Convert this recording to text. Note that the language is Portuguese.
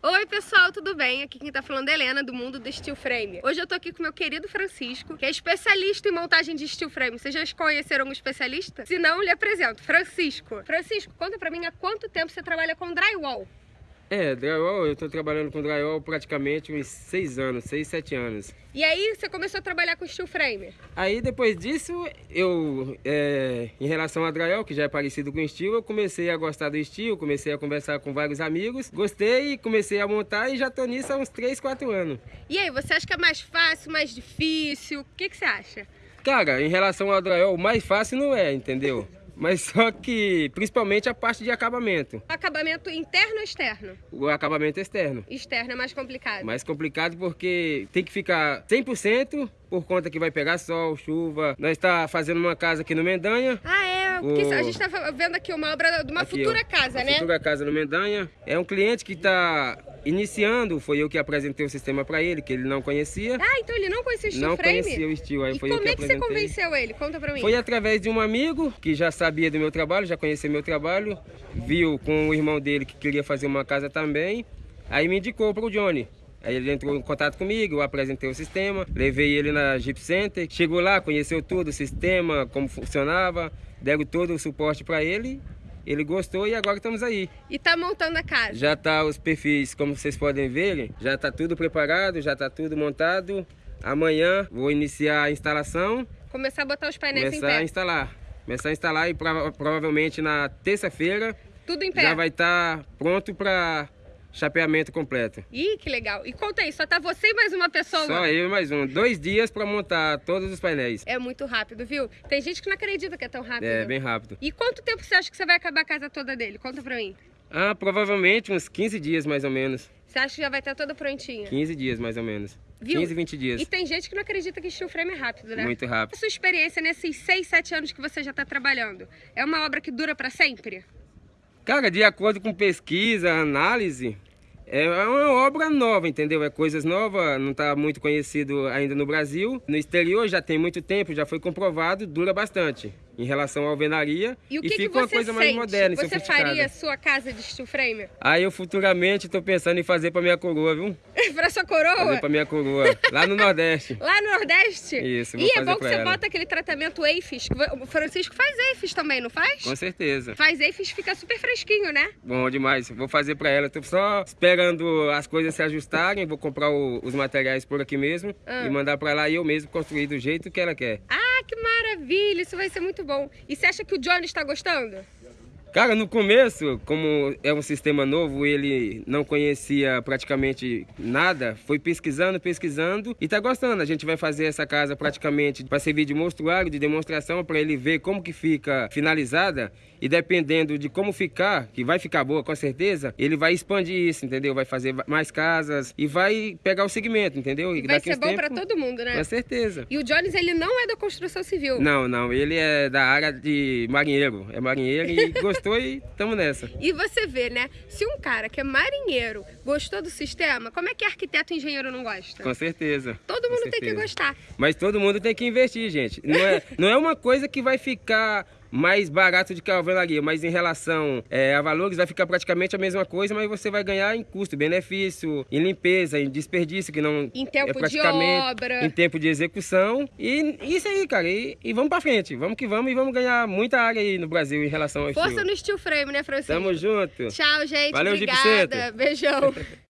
Oi pessoal, tudo bem? Aqui quem tá falando é Helena, do mundo do Steel Frame. Hoje eu tô aqui com meu querido Francisco, que é especialista em montagem de steel frame. Vocês já conheceram um especialista? Se não, lhe apresento, Francisco. Francisco, conta pra mim há quanto tempo você trabalha com drywall? É, drywall, eu tô trabalhando com drywall praticamente uns 6 anos, 6, 7 anos. E aí você começou a trabalhar com steel frame? Aí depois disso, eu, é, em relação a drywall, que já é parecido com steel, eu comecei a gostar do steel, comecei a conversar com vários amigos, gostei comecei a montar e já tô nisso há uns 3, 4 anos. E aí, você acha que é mais fácil, mais difícil? O que, que você acha? Cara, em relação ao drywall, o mais fácil não é, entendeu? Mas só que, principalmente a parte de acabamento. Acabamento interno ou externo? O acabamento externo. Externo é mais complicado. Mais complicado porque tem que ficar 100% por conta que vai pegar sol, chuva. Nós está fazendo uma casa aqui no Mendanha. Ah, Porque a gente está vendo aqui uma obra de uma aqui, futura ó, casa, né? Futura casa no Mendanha. É um cliente que está iniciando, foi eu que apresentei o sistema para ele, que ele não conhecia. Ah, então ele não conhecia o steel Não frame? conhecia o steel, aí e foi como eu que é que você convenceu ele? Conta para mim. Foi através de um amigo que já sabia do meu trabalho, já conhecia meu trabalho, viu com o irmão dele que queria fazer uma casa também, aí me indicou para o Johnny. Aí ele entrou em contato comigo, eu apresentei o sistema, levei ele na Jeep Center, chegou lá, conheceu tudo, o sistema, como funcionava, deram todo o suporte para ele ele gostou e agora estamos aí. E tá montando a casa? Já tá os perfis, como vocês podem ver, já tá tudo preparado, já tá tudo montado. Amanhã vou iniciar a instalação. Começar a botar os painéis começar em pé. a instalar. Começar a instalar e provavelmente na terça-feira tudo em pé. Já vai estar tá pronto para chapeamento completo. Ih, que legal. E conta aí, só tá você e mais uma pessoa? Só eu e mais um. Dois dias para montar todos os painéis. É muito rápido, viu? Tem gente que não acredita que é tão rápido. É, bem rápido. E quanto tempo você acha que você vai acabar a casa toda dele? Conta pra mim. Ah, provavelmente uns 15 dias mais ou menos. Você acha que já vai estar toda prontinha? 15 dias mais ou menos. Viu? 15, 20 dias. E tem gente que não acredita que steel frame é rápido, né? Muito rápido. A sua experiência nesses 6, 7 anos que você já está trabalhando, é uma obra que dura para sempre? Cara, de acordo com pesquisa, análise, é uma obra nova, entendeu? É coisas novas, não está muito conhecido ainda no Brasil. No exterior já tem muito tempo, já foi comprovado, dura bastante em relação à alvenaria e, o que e fica que uma coisa sente? mais moderna Você faria sua casa de steel frame? Aí eu futuramente estou pensando em fazer para minha coroa, viu? para sua coroa? Fazer para minha coroa, lá no Nordeste. lá no Nordeste? Isso, vou E é bom que você ela. bota aquele tratamento EIFES, o Francisco faz EIFES também, não faz? Com certeza. Faz EIFES, fica super fresquinho, né? Bom demais, vou fazer para ela, estou só esperando as coisas se ajustarem, vou comprar o, os materiais por aqui mesmo ah. e mandar para lá e eu mesmo construir do jeito que ela quer. Ah, que maravilha, isso vai ser muito bom. E você acha que o Johnny está gostando? Cara, no começo, como é um sistema novo, ele não conhecia praticamente nada, foi pesquisando, pesquisando e tá gostando. A gente vai fazer essa casa praticamente para servir de mostruário, de demonstração, para ele ver como que fica finalizada e dependendo de como ficar, que vai ficar boa com certeza, ele vai expandir isso, entendeu? Vai fazer mais casas e vai pegar o segmento, entendeu? E vai ser bom para todo mundo, né? Com certeza. E o Jones, ele não é da construção civil? Não, não, ele é da área de marinheiro, é marinheiro e gostou gostou e estamos nessa. E você vê, né? Se um cara que é marinheiro gostou do sistema, como é que arquiteto e engenheiro não gosta? Com certeza. Todo mundo tem que gostar. Mas todo mundo tem que investir, gente. Não é, não é uma coisa que vai ficar mais barato do que a alvenaria, mas em relação é, a valores vai ficar praticamente a mesma coisa, mas você vai ganhar em custo, benefício, em limpeza, em desperdício, que não em tempo é praticamente de obra. em tempo de execução. E isso aí, cara, e, e vamos pra frente, vamos que vamos e vamos ganhar muita área aí no Brasil em relação ao Força estilo. no steel frame, né, Francisco? Tamo junto. Tchau, gente. Valeu, Obrigada. Beijão.